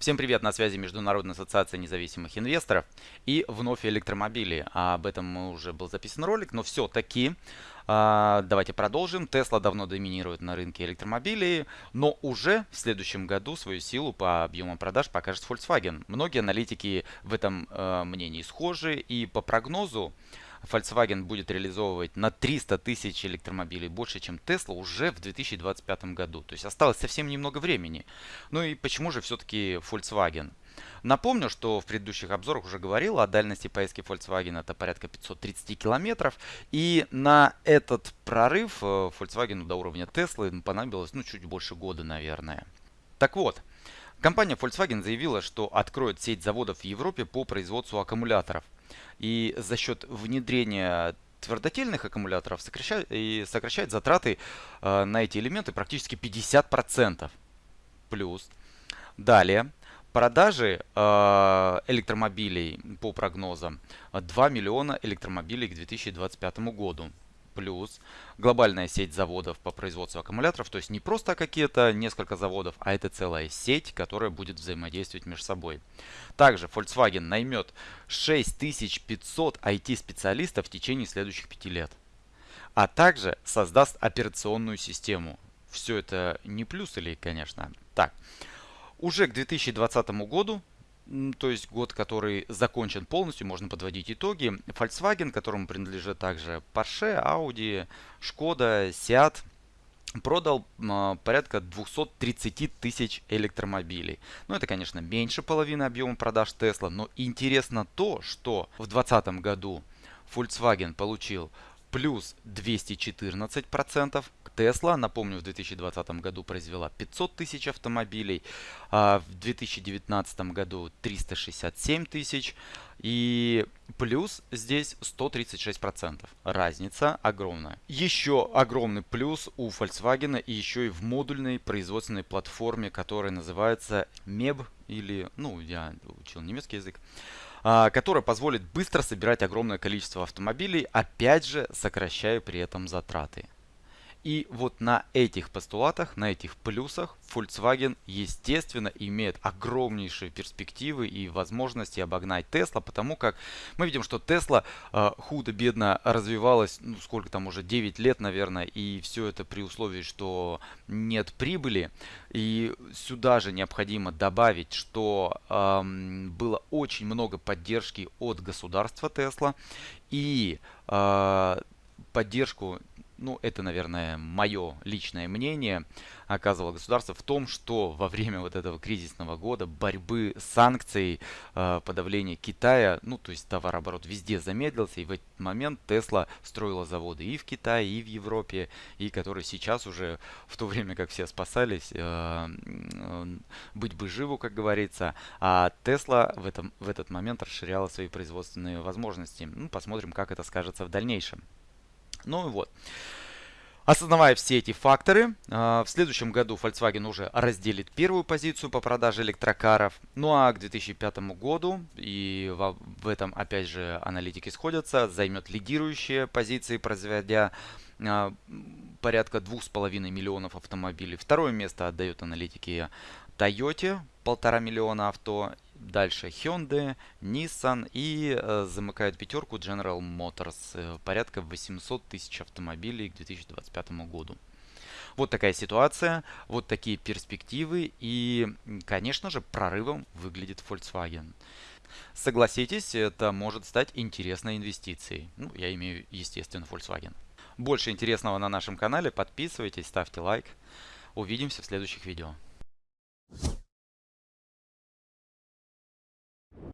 Всем привет, на связи Международная ассоциация независимых инвесторов и вновь электромобили. А об этом уже был записан ролик, но все-таки а, давайте продолжим. Tesla давно доминирует на рынке электромобилей, но уже в следующем году свою силу по объемам продаж покажет Volkswagen. Многие аналитики в этом э, мнении схожи и по прогнозу Volkswagen будет реализовывать на 300 тысяч электромобилей больше, чем Tesla уже в 2025 году. То есть осталось совсем немного времени. Ну и почему же все-таки Volkswagen? Напомню, что в предыдущих обзорах уже говорил о дальности поездки Volkswagen это порядка 530 километров. И на этот прорыв э, Volkswagen до уровня Tesla понадобилось ну, чуть больше года, наверное. Так вот, компания Volkswagen заявила, что откроет сеть заводов в Европе по производству аккумуляторов – и за счет внедрения твердотельных аккумуляторов сокращает, и сокращает затраты э, на эти элементы практически 50%. Плюс. Далее. Продажи э, электромобилей по прогнозам 2 миллиона электромобилей к 2025 году плюс глобальная сеть заводов по производству аккумуляторов, то есть не просто какие-то несколько заводов, а это целая сеть, которая будет взаимодействовать между собой. Также Volkswagen наймет 6500 IT-специалистов в течение следующих 5 лет, а также создаст операционную систему. Все это не плюс или, конечно. Так, уже к 2020 году то есть год, который закончен полностью, можно подводить итоги. Volkswagen, которому принадлежит также Porsche, Audi, Skoda, Seat, продал э, порядка 230 тысяч электромобилей. Ну, это, конечно, меньше половины объема продаж Tesla, но интересно то, что в 2020 году Volkswagen получил плюс 214%. Tesla, напомню, в 2020 году произвела 500 тысяч автомобилей, а в 2019 году 367 тысяч. И плюс здесь 136%. Разница огромная. Еще огромный плюс у Volkswagen и еще и в модульной производственной платформе, которая называется MEB или, ну, я учил немецкий язык. А, которая позволит быстро собирать огромное количество автомобилей, опять же сокращая при этом затраты. И вот на этих постулатах, на этих плюсах Volkswagen, естественно, имеет огромнейшие перспективы и возможности обогнать Tesla, потому как мы видим, что Tesla э, худо-бедно развивалась, ну сколько там уже, 9 лет, наверное, и все это при условии, что нет прибыли. И сюда же необходимо добавить, что э, было очень много поддержки от государства Tesla и э, поддержку ну это, наверное, мое личное мнение, оказывало государство в том, что во время вот этого кризисного года борьбы с санкцией, э, подавления Китая, ну то есть товарооборот везде замедлился, и в этот момент Тесла строила заводы и в Китае, и в Европе, и которые сейчас уже, в то время как все спасались, э, э, быть бы живу, как говорится, а Тесла в, этом, в этот момент расширяла свои производственные возможности. Ну, посмотрим, как это скажется в дальнейшем. Ну и вот. Осознавая все эти факторы, а, в следующем году Volkswagen уже разделит первую позицию по продаже электрокаров. Ну а к 2005 году, и в этом опять же аналитики сходятся, займет лидирующие позиции, производя а, порядка 2,5 миллионов автомобилей. Второе место отдают аналитики Toyota, полтора миллиона авто Дальше Hyundai, Nissan и э, замыкают пятерку General Motors. Э, порядка 800 тысяч автомобилей к 2025 году. Вот такая ситуация, вот такие перспективы и, конечно же, прорывом выглядит Volkswagen. Согласитесь, это может стать интересной инвестицией. Ну, я имею, естественно, Volkswagen. Больше интересного на нашем канале. Подписывайтесь, ставьте лайк. Увидимся в следующих видео.